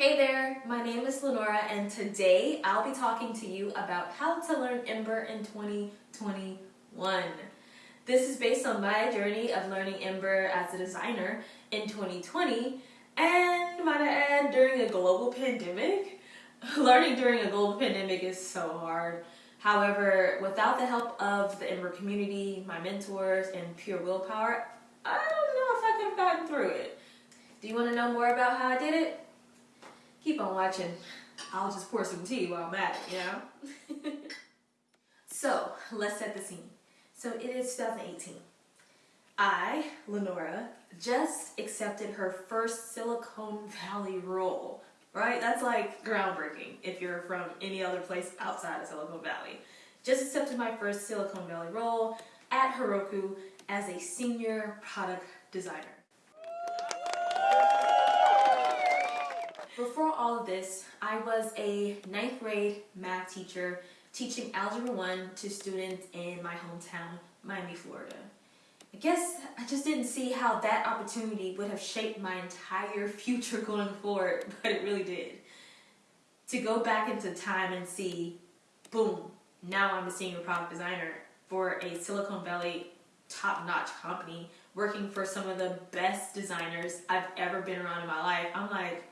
Hey there, my name is Lenora and today I'll be talking to you about how to learn Ember in 2021. This is based on my journey of learning Ember as a designer in 2020 and might I add during a global pandemic. Learning during a global pandemic is so hard. However, without the help of the Ember community, my mentors, and pure willpower, I don't know if I could have gotten through it. Do you want to know more about how I did it? Keep on watching. I'll just pour some tea while I'm at it, you know? so, let's set the scene. So it is 2018. I, Lenora, just accepted her first Silicon Valley role, right? That's like groundbreaking if you're from any other place outside of Silicon Valley. Just accepted my first Silicon Valley role at Heroku as a senior product designer. Before all of this, I was a ninth grade math teacher teaching Algebra 1 to students in my hometown, Miami, Florida. I guess I just didn't see how that opportunity would have shaped my entire future going forward, but it really did. To go back into time and see, boom, now I'm a senior product designer for a Silicon Valley top-notch company working for some of the best designers I've ever been around in my life. I'm like,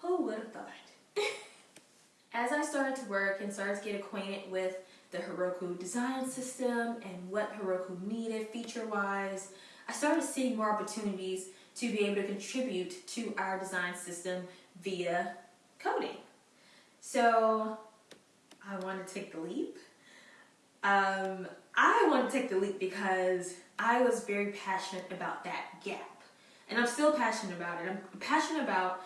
who would have thought? As I started to work and started to get acquainted with the Heroku design system and what Heroku needed feature-wise, I started seeing more opportunities to be able to contribute to our design system via coding. So I want to take the leap. Um, I want to take the leap because I was very passionate about that gap. And I'm still passionate about it. I'm passionate about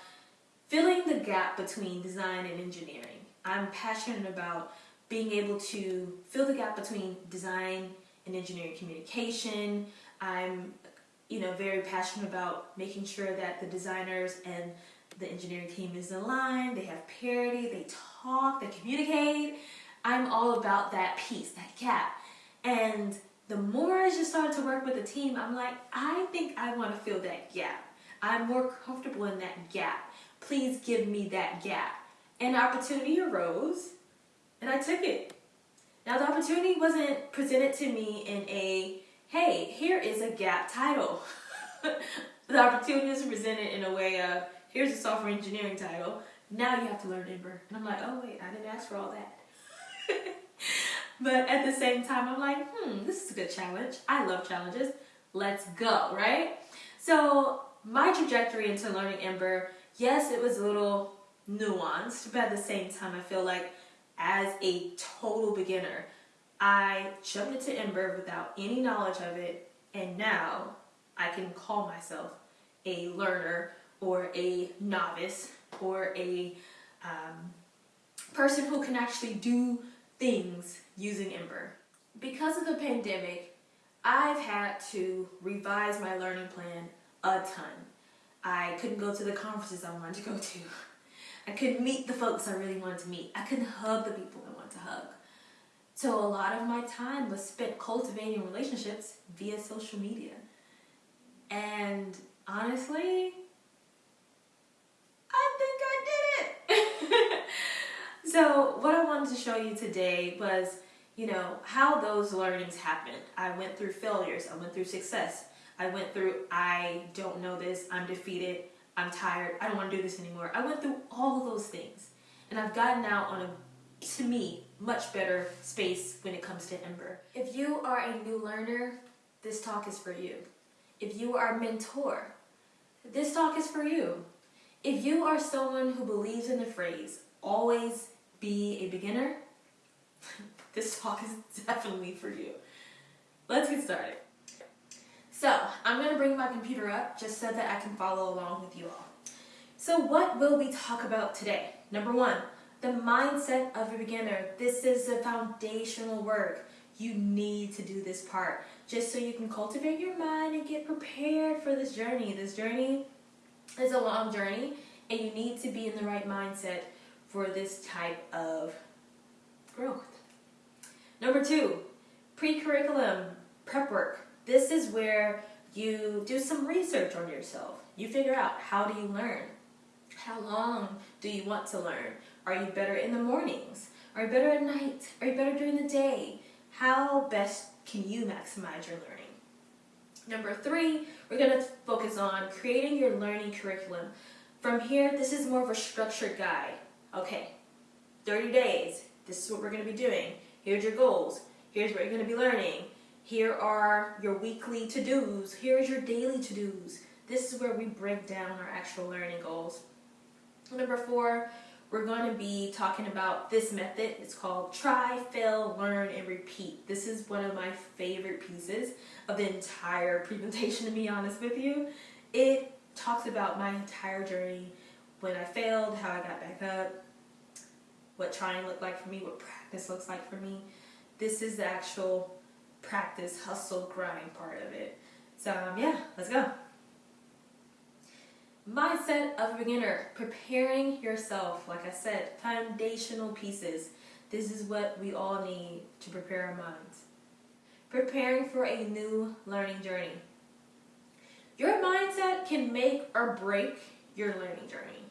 filling the gap between design and engineering. I'm passionate about being able to fill the gap between design and engineering communication. I'm you know, very passionate about making sure that the designers and the engineering team is aligned, they have parity, they talk, they communicate. I'm all about that piece, that gap. And the more I just started to work with the team, I'm like, I think I want to fill that gap. I'm more comfortable in that gap please give me that gap. An opportunity arose and I took it. Now the opportunity wasn't presented to me in a, hey, here is a gap title. the opportunity was presented in a way of, here's a software engineering title, now you have to learn Ember. And I'm like, oh wait, I didn't ask for all that. but at the same time, I'm like, hmm, this is a good challenge. I love challenges. Let's go, right? So my trajectory into learning Ember yes, it was a little nuanced, but at the same time, I feel like as a total beginner, I jumped into Ember without any knowledge of it, and now I can call myself a learner or a novice or a um, person who can actually do things using Ember. Because of the pandemic, I've had to revise my learning plan a ton. I couldn't go to the conferences I wanted to go to. I couldn't meet the folks I really wanted to meet. I couldn't hug the people I wanted to hug. So a lot of my time was spent cultivating relationships via social media. And honestly, I think I did it. so what I wanted to show you today was, you know, how those learnings happened. I went through failures, I went through success. I went through, I don't know this, I'm defeated, I'm tired, I don't want to do this anymore. I went through all of those things. And I've gotten out on a, to me, much better space when it comes to Ember. If you are a new learner, this talk is for you. If you are a mentor, this talk is for you. If you are someone who believes in the phrase, always be a beginner, this talk is definitely for you. Let's get started. So I'm going to bring my computer up just so that I can follow along with you all. So what will we talk about today? Number one, the mindset of a beginner. This is the foundational work. You need to do this part just so you can cultivate your mind and get prepared for this journey. This journey is a long journey and you need to be in the right mindset for this type of growth. Number two, pre-curriculum prep work. This is where you do some research on yourself. You figure out how do you learn? How long do you want to learn? Are you better in the mornings? Are you better at night? Are you better during the day? How best can you maximize your learning? Number three, we're going to focus on creating your learning curriculum. From here, this is more of a structured guide. Okay, 30 days, this is what we're going to be doing. Here's your goals. Here's what you're going to be learning. Here are your weekly to-dos. Here's your daily to-dos. This is where we break down our actual learning goals. Number four, we're going to be talking about this method. It's called try, fail, learn, and repeat. This is one of my favorite pieces of the entire presentation, to be honest with you. It talks about my entire journey, when I failed, how I got back up, what trying looked like for me, what practice looks like for me. This is the actual practice, hustle, grind part of it. So um, yeah, let's go. Mindset of a beginner, preparing yourself, like I said, foundational pieces. This is what we all need to prepare our minds. Preparing for a new learning journey. Your mindset can make or break your learning journey.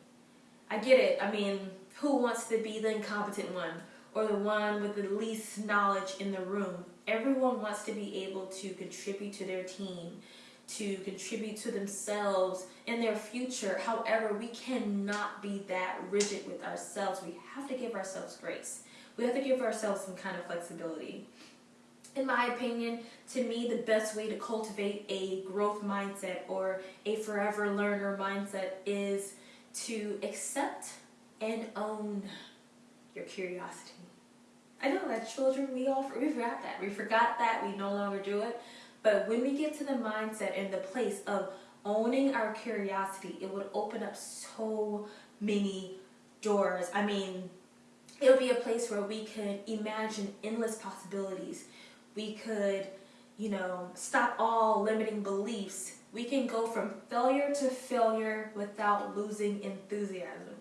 I get it. I mean, who wants to be the incompetent one or the one with the least knowledge in the room? Everyone wants to be able to contribute to their team, to contribute to themselves and their future. However, we cannot be that rigid with ourselves. We have to give ourselves grace. We have to give ourselves some kind of flexibility. In my opinion, to me, the best way to cultivate a growth mindset or a forever learner mindset is to accept and own your curiosity. I know that children, we all we forgot that. We forgot that. We no longer do it. But when we get to the mindset and the place of owning our curiosity, it would open up so many doors. I mean, it'll be a place where we could imagine endless possibilities. We could, you know, stop all limiting beliefs. We can go from failure to failure without losing enthusiasm.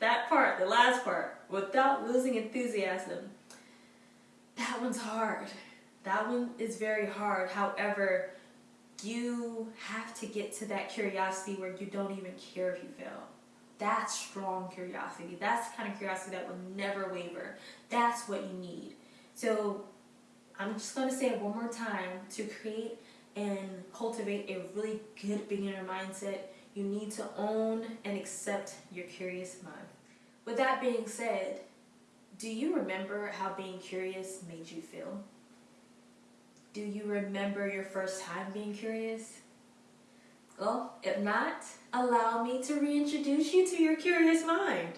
That part, the last part, without losing enthusiasm that one's hard. That one is very hard. However, you have to get to that curiosity where you don't even care if you fail. That's strong curiosity. That's the kind of curiosity that will never waver. That's what you need. So I'm just going to say it one more time. To create and cultivate a really good beginner mindset, you need to own and accept your curious mind. With that being said, do you remember how being curious made you feel? Do you remember your first time being curious? Well, if not, allow me to reintroduce you to your curious mind.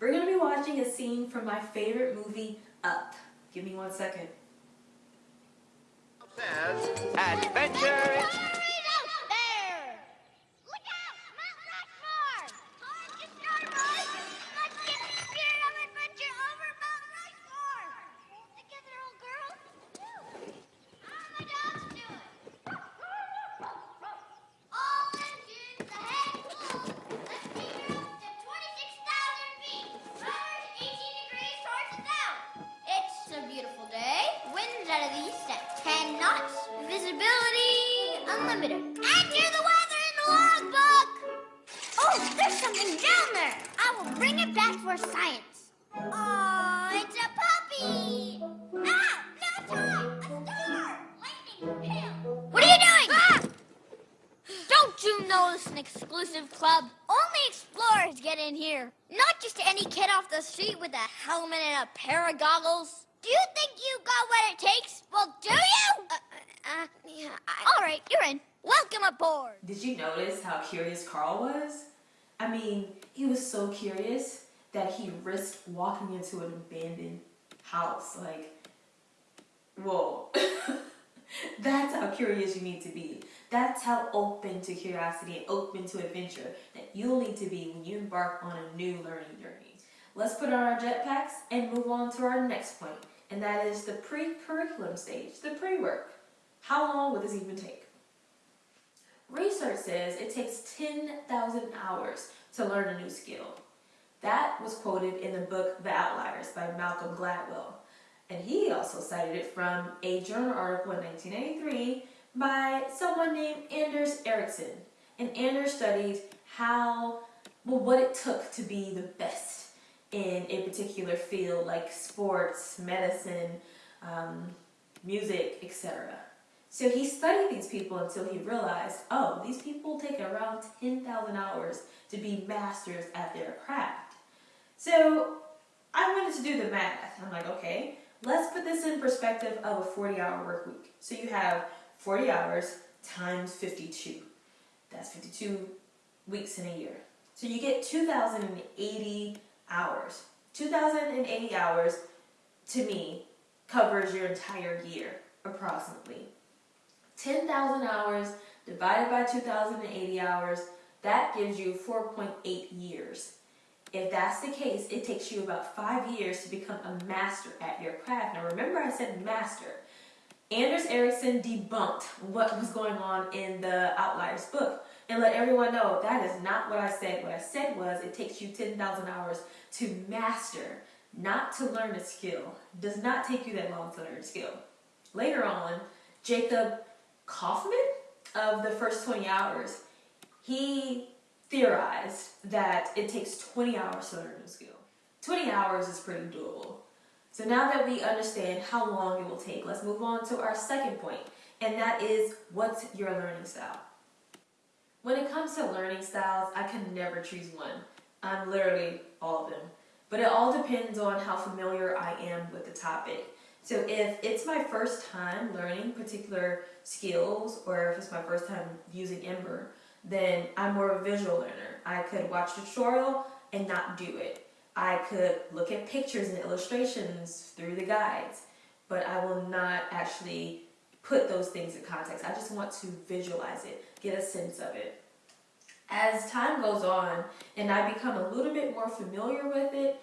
We're going to be watching a scene from my favorite movie, Up. Give me one second. Adventure exclusive club. Only explorers get in here. Not just any kid off the street with a helmet and a pair of goggles. Do you think you got what it takes? Well, do you? Uh, uh, yeah, I... All right, you're in. Welcome aboard. Did you notice how curious Carl was? I mean, he was so curious that he risked walking into an abandoned house. Like, whoa. That's how curious you need to be. That's how open to curiosity and open to adventure that you'll need to be when you embark on a new learning journey. Let's put on our jetpacks and move on to our next point, and that is the pre-curriculum stage, the pre-work. How long will this even take? Research says it takes 10,000 hours to learn a new skill. That was quoted in the book The Outliers by Malcolm Gladwell. And he also cited it from a journal article in 1983 by someone named Anders Ericsson. And Anders studied how, well, what it took to be the best in a particular field like sports, medicine, um, music, etc. So he studied these people until he realized, oh, these people take around 10,000 hours to be masters at their craft. So I wanted to do the math. I'm like, okay, let's put this in perspective of a 40 hour work week. So you have 40 hours times 52. That's 52 weeks in a year. So you get 2,080 hours. 2,080 hours, to me, covers your entire year, approximately. 10,000 hours divided by 2,080 hours, that gives you 4.8 years. If that's the case, it takes you about five years to become a master at your craft. Now remember I said master. Anders Ericsson debunked what was going on in the Outliers book and let everyone know that is not what I said. What I said was it takes you 10,000 hours to master, not to learn a skill. Does not take you that long to learn a skill. Later on, Jacob Kaufman of the first 20 hours, he theorized that it takes 20 hours to learn a new skill. 20 hours is pretty doable. So now that we understand how long it will take, let's move on to our second point, and that is what's your learning style? When it comes to learning styles, I can never choose one. I'm literally all of them. But it all depends on how familiar I am with the topic. So if it's my first time learning particular skills or if it's my first time using Ember, then I'm more of a visual learner. I could watch a tutorial and not do it. I could look at pictures and illustrations through the guides, but I will not actually put those things in context. I just want to visualize it, get a sense of it. As time goes on and I become a little bit more familiar with it,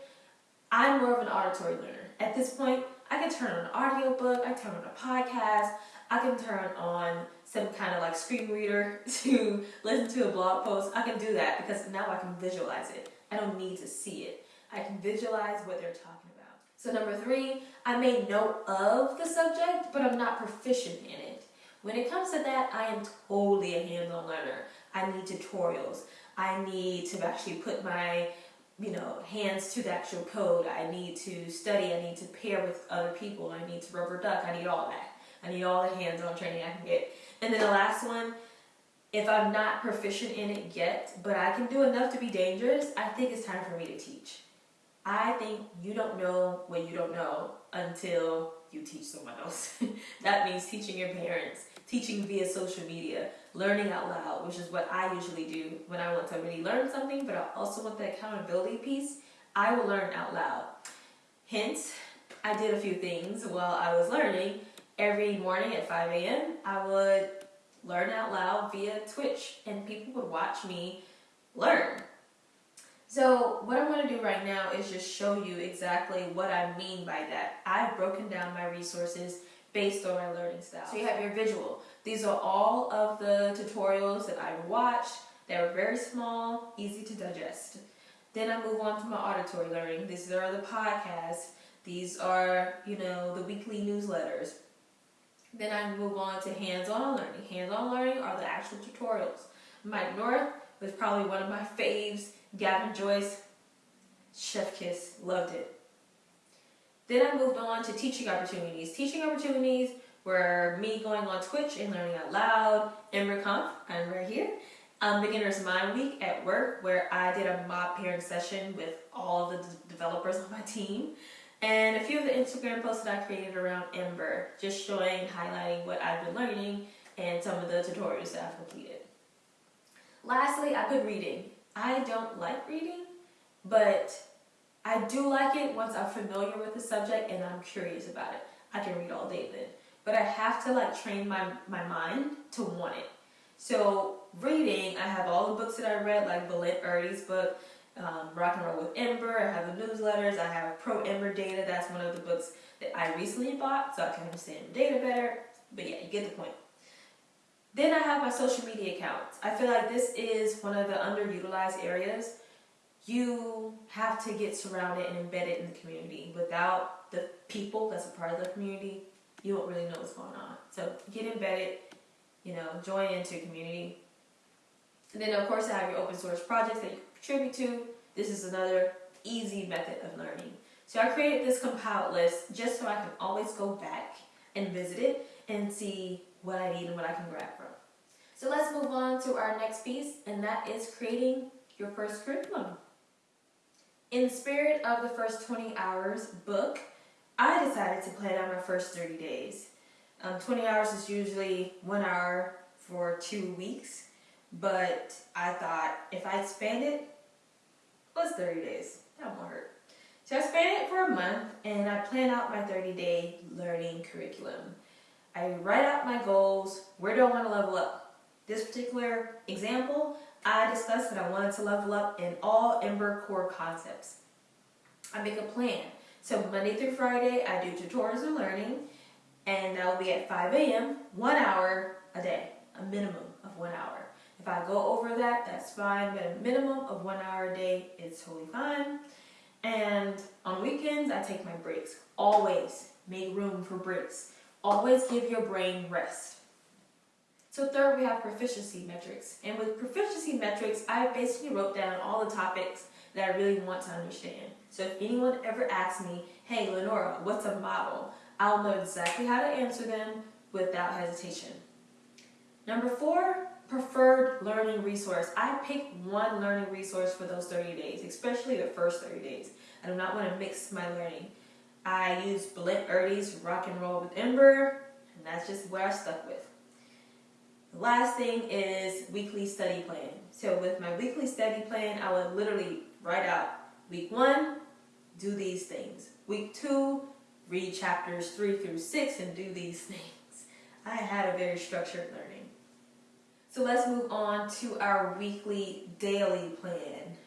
I'm more of an auditory learner. At this point, I can turn on an audiobook, I can turn on a podcast, I can turn on some kind of like screen reader to listen to a blog post. I can do that because now I can visualize it. I don't need to see it. I can visualize what they're talking about. So number three, I may know of the subject, but I'm not proficient in it. When it comes to that, I am totally a hands-on learner. I need tutorials. I need to actually put my you know, hands to the actual code. I need to study. I need to pair with other people. I need to rubber duck. I need all that. I need all the hands-on training I can get. And then the last one, if I'm not proficient in it yet, but I can do enough to be dangerous, I think it's time for me to teach. I think you don't know what you don't know until you teach someone else. that means teaching your parents, teaching via social media, learning out loud, which is what I usually do when I want to really learn something, but I also want the accountability piece. I will learn out loud. Hence, I did a few things while I was learning. Every morning at 5 a.m., I would learn out loud via Twitch, and people would watch me learn. So what I'm going to do right now is just show you exactly what I mean by that. I've broken down my resources based on my learning style. So you have your visual. These are all of the tutorials that I've watched. They're very small, easy to digest. Then I move on to my auditory learning. These are the podcasts. These are, you know, the weekly newsletters. Then I move on to hands-on learning. Hands-on learning are the actual tutorials. Mike North was probably one of my faves Gavin Joyce, Chef Kiss, loved it. Then I moved on to teaching opportunities. Teaching opportunities were me going on Twitch and learning out loud. EmberConf, I'm right here. Um, Beginner's Mind Week at work where I did a mob pairing session with all the developers on my team. And a few of the Instagram posts that I created around Ember, just showing, highlighting what I've been learning and some of the tutorials that I've completed. Lastly, I put reading. I don't like reading, but I do like it once I'm familiar with the subject and I'm curious about it. I can read all day then. But I have to like train my, my mind to want it. So reading, I have all the books that I read, like Balint Erdi's book, um, Rock and Roll with Ember. I have the newsletters. I have Pro Ember Data. That's one of the books that I recently bought so I can understand data better. But yeah, you get the point. Then I have my social media accounts. I feel like this is one of the underutilized areas. You have to get surrounded and embedded in the community. Without the people that's a part of the community, you won't really know what's going on. So get embedded, you know, join into a community. And then of course I have your open source projects that you contribute to. This is another easy method of learning. So I created this compiled list just so I can always go back and visit it and see what I need and what I can grab from. So let's move on to our next piece and that is creating your first curriculum. In the spirit of the first 20 hours book, I decided to plan out my first 30 days. Um, 20 hours is usually one hour for two weeks, but I thought if I expand it, what's 30 days? That won't hurt. So I spanned it for a month and I plan out my 30 day learning curriculum. I write out my goals. Where do I want to level up? This particular example, I discussed that I wanted to level up in all Ember core concepts. I make a plan. So Monday through Friday, I do tutorials and learning, and that will be at 5 a.m., one hour a day, a minimum of one hour. If I go over that, that's fine, but a minimum of one hour a day is totally fine. And on weekends, I take my breaks. Always make room for breaks. Always give your brain rest. So third, we have proficiency metrics. And with proficiency metrics, I basically wrote down all the topics that I really want to understand. So if anyone ever asks me, hey, Lenora, what's a model? I'll know exactly how to answer them without hesitation. Number four, preferred learning resource. I pick one learning resource for those 30 days, especially the first 30 days. I do not want to mix my learning. I use Balint Erdi's Rock and Roll with Ember, and that's just what I stuck with. Last thing is weekly study plan. So with my weekly study plan, I would literally write out week one, do these things. Week two, read chapters three through six and do these things. I had a very structured learning. So let's move on to our weekly daily plan.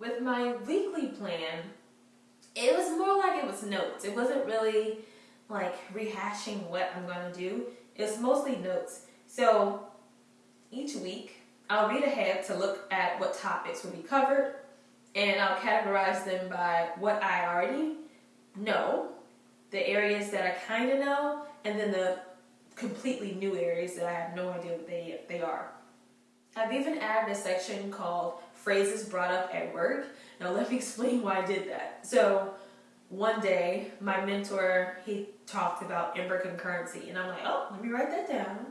With my weekly plan, it was more like it was notes. It wasn't really like rehashing what I'm going to do. It's mostly notes. So each week, I'll read ahead to look at what topics will be covered and I'll categorize them by what I already know, the areas that I kind of know, and then the completely new areas that I have no idea what they, they are. I've even added a section called phrases brought up at work. Now let me explain why I did that. So one day, my mentor, he talked about Ember concurrency and I'm like, oh, let me write that down.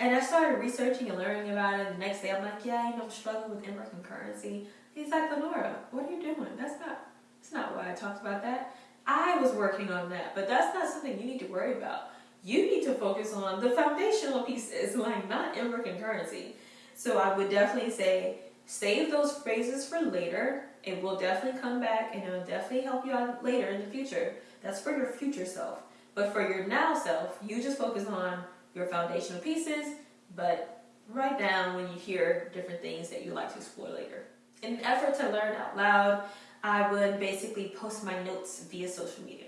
And I started researching and learning about it. The next day I'm like, yeah, you know, I'm struggling with Ember concurrency. He's like, Lenora, what are you doing? That's not, that's not why I talked about that. I was working on that, but that's not something you need to worry about. You need to focus on the foundational pieces, like not Ember concurrency. So I would definitely say, save those phrases for later. It will definitely come back and it will definitely help you out later in the future. That's for your future self. But for your now self, you just focus on your foundational pieces, but write down when you hear different things that you like to explore later. In an effort to learn out loud, I would basically post my notes via social media.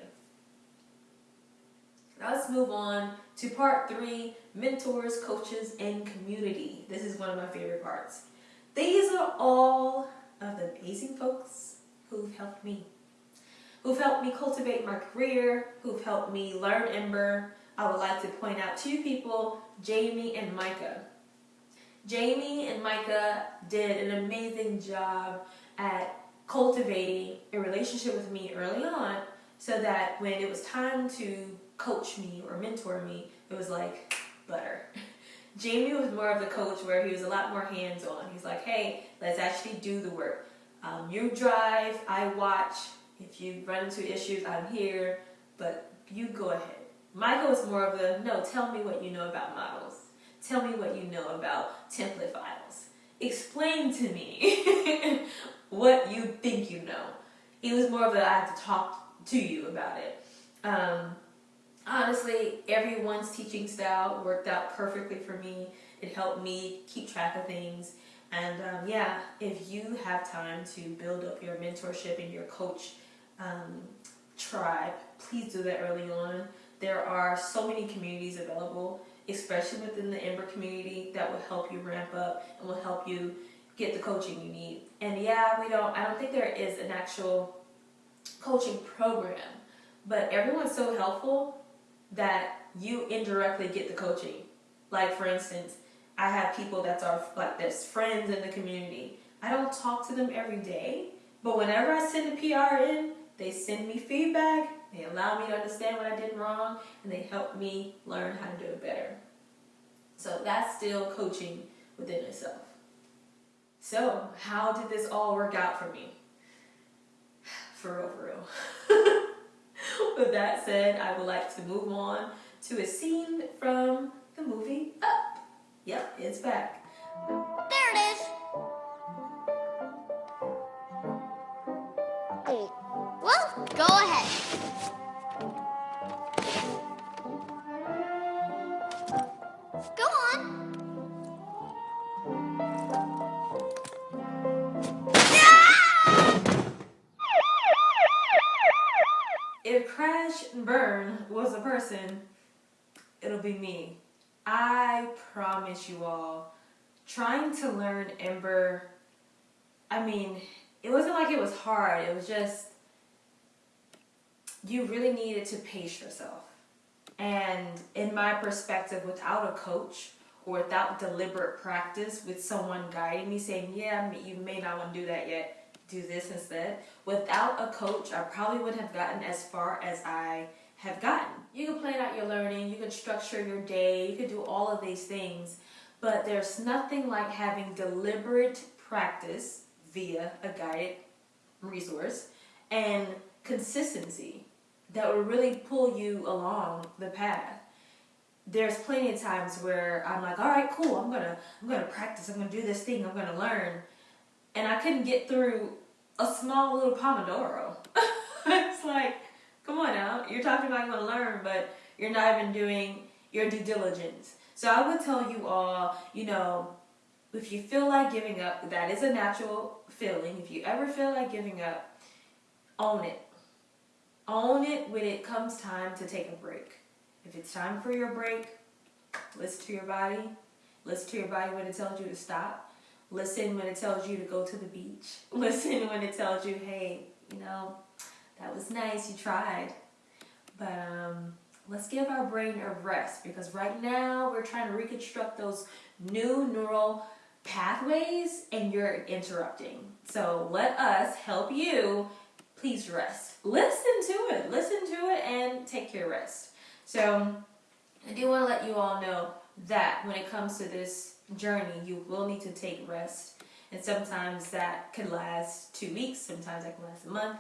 Now let's move on to part three, mentors, coaches, and community. This is one of my favorite parts. These are all of the amazing folks who've helped me. Who've helped me cultivate my career, who've helped me learn Ember. I would like to point out two people, Jamie and Micah. Jamie and Micah did an amazing job at cultivating a relationship with me early on so that when it was time to coach me or mentor me, it was like butter. Jamie was more of the coach where he was a lot more hands-on. He's like, hey, let's actually do the work. Um, you drive, I watch. If you run into issues, I'm here, but you go ahead. Michael is more of the, no, tell me what you know about models. Tell me what you know about template files. Explain to me what you think you know. It was more of a, I have to talk to you about it. Um, honestly, everyone's teaching style worked out perfectly for me. It helped me keep track of things. And um, yeah, if you have time to build up your mentorship and your coach um, tribe, please do that early on. There are so many communities available especially within the Ember community, that will help you ramp up and will help you get the coaching you need. And yeah, we don't, I don't think there is an actual coaching program, but everyone's so helpful that you indirectly get the coaching. Like for instance, I have people that are like this friends in the community. I don't talk to them every day, but whenever I send a PR in, they send me feedback, they allow me to understand what I did wrong, and they help me learn how to do it better. So that's still coaching within itself. So, how did this all work out for me? For real, for real. With that said, I would like to move on to a scene from the movie Up. Yep, it's back. There it is. Crash and Burn was a person, it'll be me. I promise you all, trying to learn Ember, I mean, it wasn't like it was hard. It was just, you really needed to pace yourself. And in my perspective, without a coach or without deliberate practice, with someone guiding me saying, yeah, you may not want to do that yet, do this instead. Without a coach, I probably wouldn't have gotten as far as I have gotten. You can plan out your learning, you can structure your day, you can do all of these things, but there's nothing like having deliberate practice via a guided resource and consistency that will really pull you along the path. There's plenty of times where I'm like, all right, cool, I'm gonna I'm gonna practice, I'm gonna do this thing, I'm gonna learn. And I couldn't get through a small little Pomodoro. it's like, come on now, you're talking about you want to learn, but you're not even doing your due diligence. So I would tell you all, you know, if you feel like giving up, that is a natural feeling. If you ever feel like giving up, own it. Own it when it comes time to take a break. If it's time for your break, listen to your body. Listen to your body when it tells you to stop. Listen when it tells you to go to the beach. Listen when it tells you, hey, you know, that was nice, you tried. But um, let's give our brain a rest because right now we're trying to reconstruct those new neural pathways and you're interrupting. So let us help you. Please rest. Listen to it. Listen to it and take your rest. So I do want to let you all know that when it comes to this journey, you will need to take rest. And sometimes that could last two weeks, sometimes that can last a month.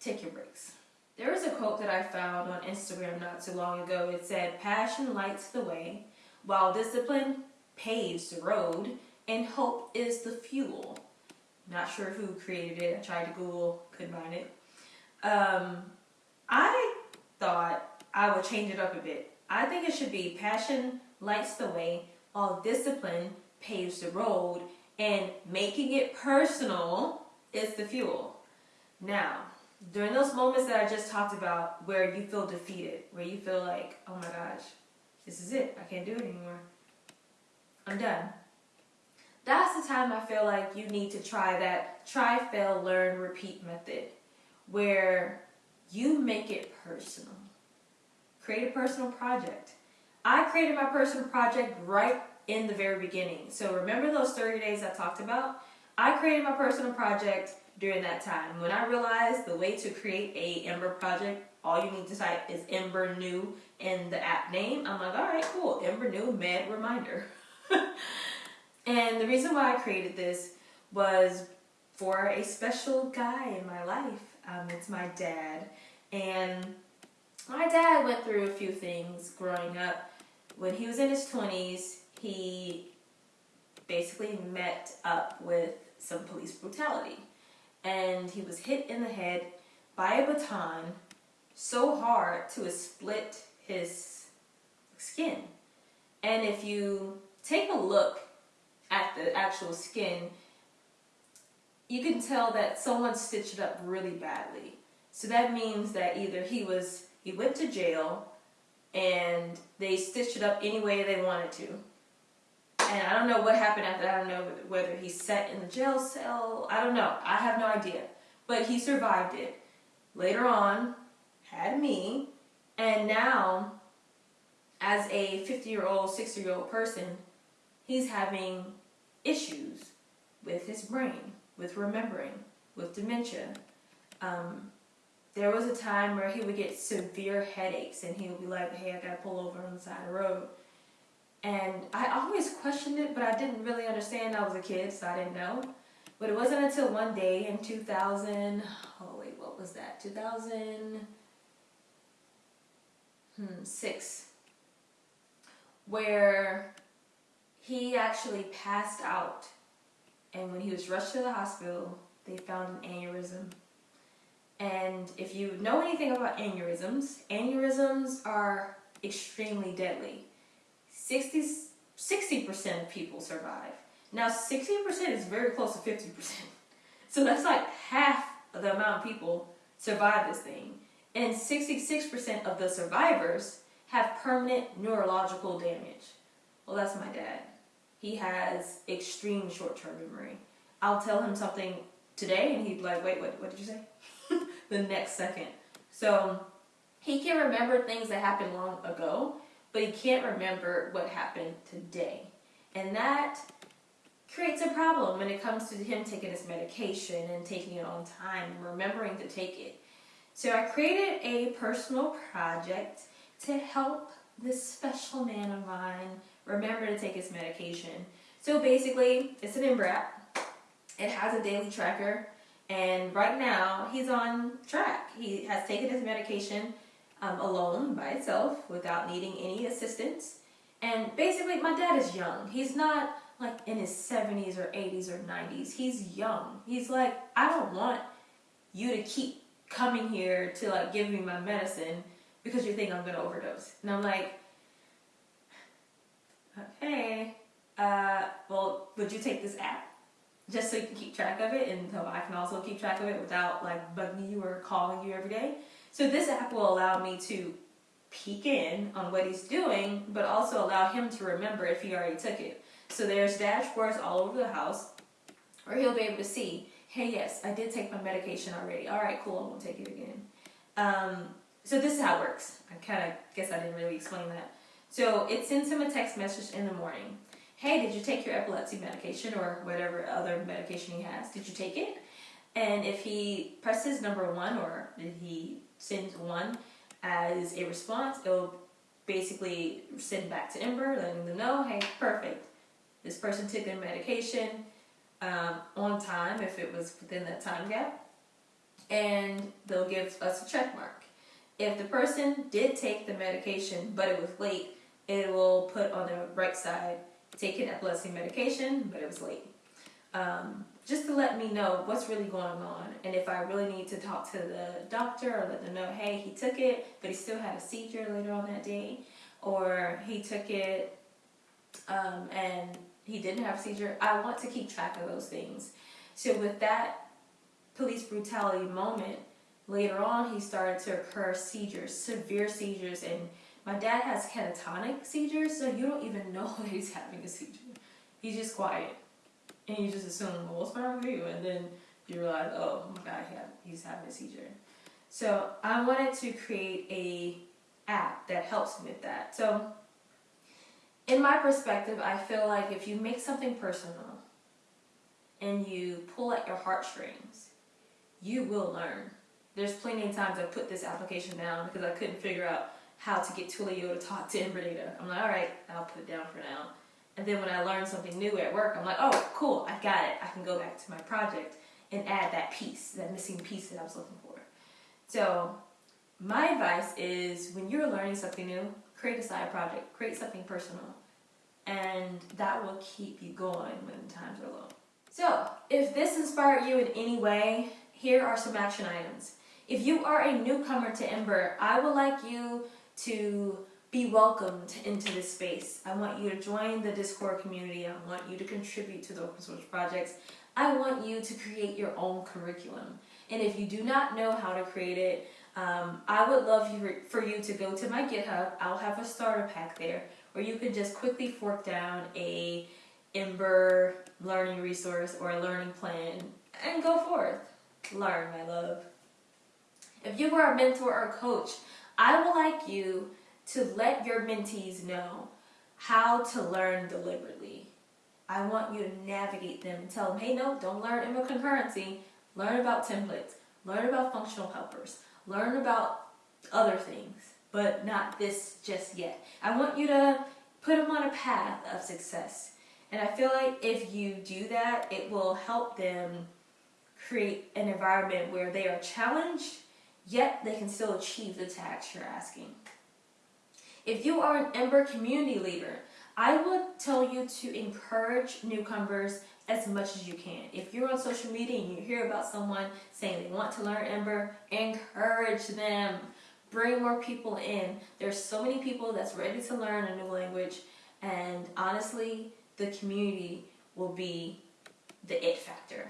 Take your breaks. There was a quote that I found on Instagram not too long ago. It said, Passion lights the way, while discipline paves the road, and hope is the fuel. Not sure who created it. I tried to Google, couldn't find it. Um, I thought I would change it up a bit. I think it should be passion lights the way, while discipline paves the road, and making it personal is the fuel. Now, during those moments that I just talked about where you feel defeated, where you feel like, oh my gosh, this is it, I can't do it anymore, I'm done. That's the time I feel like you need to try that try, fail, learn, repeat method where you make it personal. Create a personal project. I created my personal project right in the very beginning. So remember those 30 days I talked about? I created my personal project during that time. When I realized the way to create a Ember project, all you need to type is Ember New in the app name. I'm like, all right, cool, Ember New Med Reminder. and the reason why I created this was for a special guy in my life. Um, it's my dad. And my dad went through a few things growing up. When he was in his 20s, he basically met up with some police brutality. And he was hit in the head by a baton so hard to split his skin. And if you take a look at the actual skin, you can tell that someone stitched it up really badly. So that means that either he was he went to jail and they stitched it up any way they wanted to. And I don't know what happened after that. I don't know whether he sat in the jail cell. I don't know. I have no idea. But he survived it. Later on, had me, and now, as a 50 year old, 60 year old person, he's having issues with his brain, with remembering, with dementia. Um, there was a time where he would get severe headaches and he would be like, hey, I gotta pull over on the side of the road. And I always questioned it, but I didn't really understand. I was a kid, so I didn't know. But it wasn't until one day in 2000, oh wait, what was that? 2006, hmm, where he actually passed out. And when he was rushed to the hospital, they found an aneurysm. And if you know anything about aneurysms, aneurysms are extremely deadly. 60, 60% of people survive. Now, 60% is very close to 50%. So that's like half of the amount of people survive this thing. And 66% of the survivors have permanent neurological damage. Well, that's my dad. He has extreme short-term memory. I'll tell him something today and he'd be like, wait, what, what did you say? the next second. So he can remember things that happened long ago, but he can't remember what happened today. And that creates a problem when it comes to him taking his medication and taking it on time and remembering to take it. So I created a personal project to help this special man of mine remember to take his medication. So basically, it's an app. It has a daily tracker, and right now he's on track. He has taken his medication um, alone by itself without needing any assistance. And basically, my dad is young. He's not like in his 70s or 80s or 90s. He's young. He's like, I don't want you to keep coming here to like give me my medicine because you think I'm gonna overdose. And I'm like, okay, uh, well, would you take this app? Just so you can keep track of it and so I can also keep track of it without like bugging you or calling you every day. So this app will allow me to peek in on what he's doing, but also allow him to remember if he already took it. So there's dashboards all over the house where he'll be able to see, hey, yes, I did take my medication already. All right, cool, I won't take it again. Um, so this is how it works. I kind of guess I didn't really explain that. So it sends him a text message in the morning. Hey, did you take your epilepsy medication or whatever other medication he has? Did you take it? And if he presses number one or if he sends one as a response, it'll basically send back to Ember, letting them know, hey, perfect. This person took their medication um, on time if it was within that time gap, and they'll give us a check mark. If the person did take the medication but it was late, it will put on the right side, taking epilepsy medication, but it was late. Um, just to let me know what's really going on and if I really need to talk to the doctor or let them know, hey, he took it, but he still had a seizure later on that day, or he took it um, and he didn't have a seizure. I want to keep track of those things. So with that police brutality moment, later on he started to occur seizures, severe seizures, and my dad has catatonic seizures, so you don't even know that he's having a seizure. He's just quiet. And you just assume, well, what's wrong with you? And then you realize, oh my God, he's having a seizure. So I wanted to create a app that helps with that. So in my perspective, I feel like if you make something personal and you pull at your heartstrings, you will learn. There's plenty of times I put this application down because I couldn't figure out how to get Twilio to talk to Ember Data. I'm like, all right, I'll put it down for now. And then when I learn something new at work, I'm like, oh, cool, I got it. I can go back to my project and add that piece, that missing piece that I was looking for. So my advice is when you're learning something new, create a side project, create something personal, and that will keep you going when times are low. So, if this inspired you in any way, here are some action items. If you are a newcomer to Ember, I would like you to be welcomed into this space. I want you to join the Discord community. I want you to contribute to the open source projects. I want you to create your own curriculum. And if you do not know how to create it, um, I would love for you to go to my GitHub. I'll have a starter pack there where you can just quickly fork down a Ember learning resource or a learning plan and go forth. Learn, my love. If you are a mentor or coach, I would like you to let your mentees know how to learn deliberately. I want you to navigate them and tell them, hey, no, don't learn Ember concurrency. Learn about templates. Learn about functional helpers. Learn about other things, but not this just yet. I want you to put them on a path of success. And I feel like if you do that, it will help them create an environment where they are challenged, yet they can still achieve the tasks you're asking. If you are an Ember community leader, I would tell you to encourage newcomers as much as you can. If you're on social media and you hear about someone saying they want to learn Ember, encourage them. Bring more people in. There's so many people that's ready to learn a new language, and honestly, the community will be the it factor.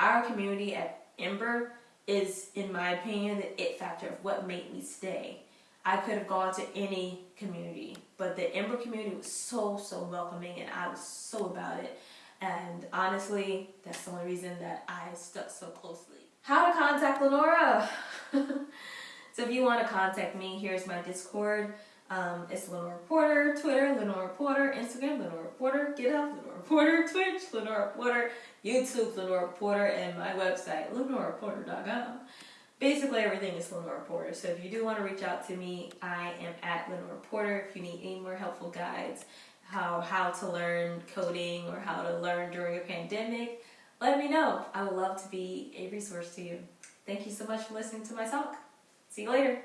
Our community at Ember is, in my opinion, the it factor of what made me stay. I could have gone to any community, but the Ember community was so, so welcoming, and I was so about it. And honestly, that's the only reason that I stuck so closely. How to contact Lenora? so if you want to contact me, here's my Discord. Um, it's Lenora Porter, Twitter, Lenora Porter, Instagram, Lenora Porter, GitHub, Lenora Porter, Twitch, Lenora Porter, YouTube, Lenora Porter, and my website, lenoraporter.com. Basically, everything is Lenora Porter. So if you do want to reach out to me, I am at Lenora Porter. If you need any more helpful guides, how how to learn coding or how to learn during a pandemic, let me know. I would love to be a resource to you. Thank you so much for listening to my talk. See you later.